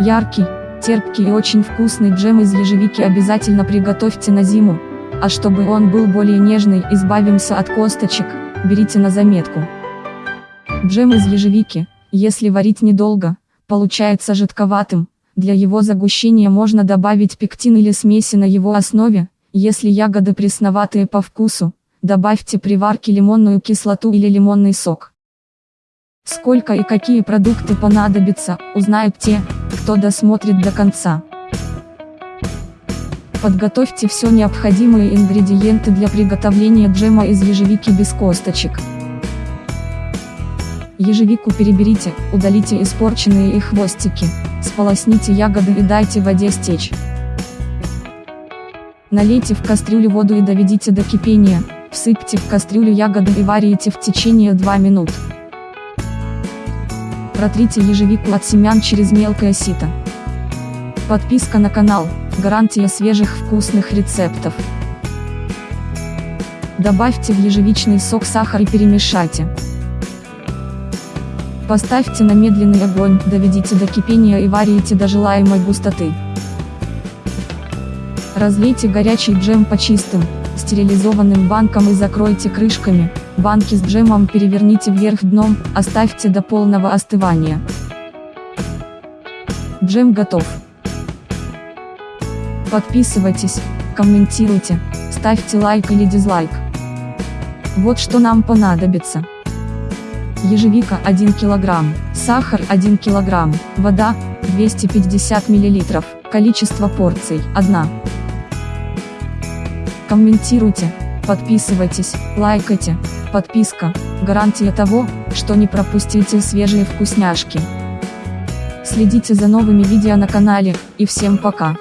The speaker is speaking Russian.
Яркий, терпкий и очень вкусный джем из ежевики обязательно приготовьте на зиму. А чтобы он был более нежный, избавимся от косточек, берите на заметку. Джем из ежевики, если варить недолго, получается жидковатым, для его загущения можно добавить пектин или смеси на его основе, если ягоды пресноватые по вкусу, добавьте при варке лимонную кислоту или лимонный сок. Сколько и какие продукты понадобятся, узнают те, кто досмотрит до конца. Подготовьте все необходимые ингредиенты для приготовления джема из ежевики без косточек. Ежевику переберите, удалите испорченные и хвостики, сполосните ягоды и дайте воде стечь. Налейте в кастрюлю воду и доведите до кипения, всыпьте в кастрюлю ягоды и варите в течение 2 минут. Протрите ежевику от семян через мелкое сито. Подписка на канал, гарантия свежих вкусных рецептов. Добавьте в ежевичный сок сахар и перемешайте. Поставьте на медленный огонь, доведите до кипения и варите до желаемой густоты. Разлейте горячий джем по чистым, стерилизованным банкам и закройте крышками, банки с джемом переверните вверх дном, оставьте до полного остывания. Джем готов. Подписывайтесь, комментируйте, ставьте лайк или дизлайк. Вот что нам понадобится. Ежевика 1 кг, сахар 1 кг, вода 250 мл, количество порций 1. Комментируйте, подписывайтесь, лайкайте, подписка, гарантия того, что не пропустите свежие вкусняшки. Следите за новыми видео на канале, и всем пока.